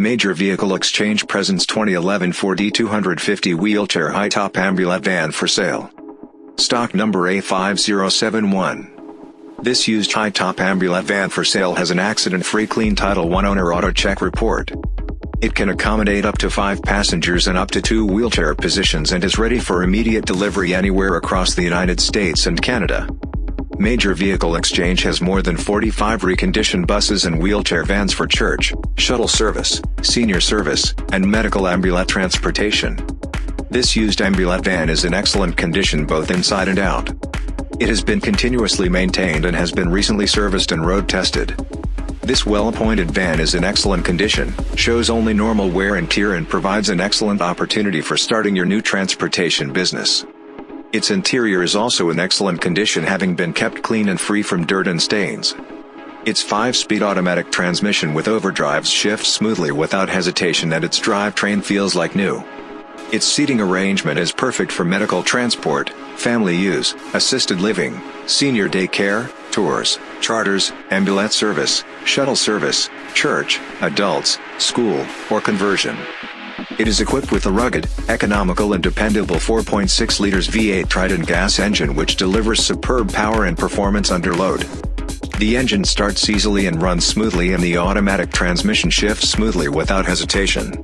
Major Vehicle Exchange presents 2011 Ford E250 wheelchair high-top ambulette van for sale. Stock number A5071. This used high-top ambulette van for sale has an accident-free clean Title I owner auto check report. It can accommodate up to 5 passengers and up to 2 wheelchair positions and is ready for immediate delivery anywhere across the United States and Canada. Major Vehicle Exchange has more than 45 reconditioned buses and wheelchair vans for church, shuttle service, senior service, and medical ambulette transportation. This used ambulette van is in excellent condition both inside and out. It has been continuously maintained and has been recently serviced and road tested. This well-appointed van is in excellent condition, shows only normal wear and tear and provides an excellent opportunity for starting your new transportation business. Its interior is also in excellent condition having been kept clean and free from dirt and stains. Its 5-speed automatic transmission with overdrives shifts smoothly without hesitation and its drivetrain feels like new. Its seating arrangement is perfect for medical transport, family use, assisted living, senior day care, tours, charters, ambulance service, shuttle service, church, adults, school, or conversion. It is equipped with a rugged, economical and dependable 4.6 liters V8 Triton gas engine which delivers superb power and performance under load. The engine starts easily and runs smoothly and the automatic transmission shifts smoothly without hesitation.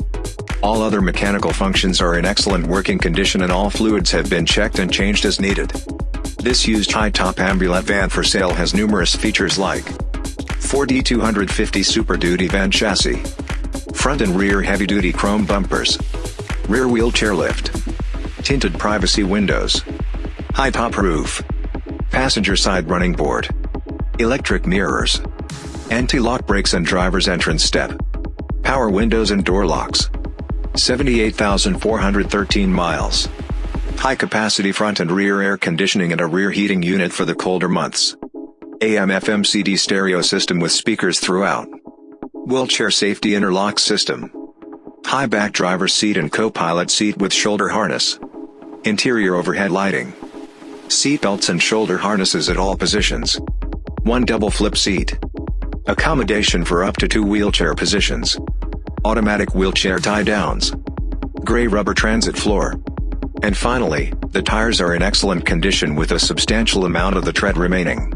All other mechanical functions are in excellent working condition and all fluids have been checked and changed as needed. This used high-top ambulette van for sale has numerous features like Ford E250 Super Duty van chassis, front and rear heavy-duty chrome bumpers, rear wheelchair lift, tinted privacy windows, high-top roof, passenger side running board, electric mirrors, anti-lock brakes and driver's entrance step, power windows and door locks. 78,413 miles. High-capacity front and rear air conditioning and a rear heating unit for the colder months. AM-FM CD stereo system with speakers throughout. Wheelchair safety interlock system. High back driver seat and co-pilot seat with shoulder harness. Interior overhead lighting. Seat belts and shoulder harnesses at all positions. One double flip seat. Accommodation for up to two wheelchair positions automatic wheelchair tie-downs, gray rubber transit floor. And finally, the tires are in excellent condition with a substantial amount of the tread remaining.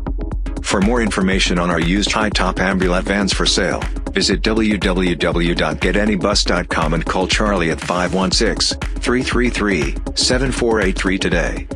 For more information on our used high-top ambulette vans for sale, visit www.getanybus.com and call Charlie at 516-333-7483 today.